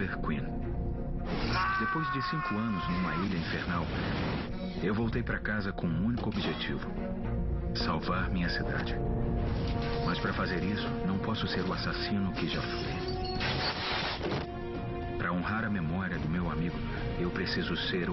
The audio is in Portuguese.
Oliver Queen. Depois de cinco anos numa ilha infernal, eu voltei para casa com um único objetivo: salvar minha cidade. Mas para fazer isso, não posso ser o assassino que já fui. Para honrar a memória do meu amigo, eu preciso ser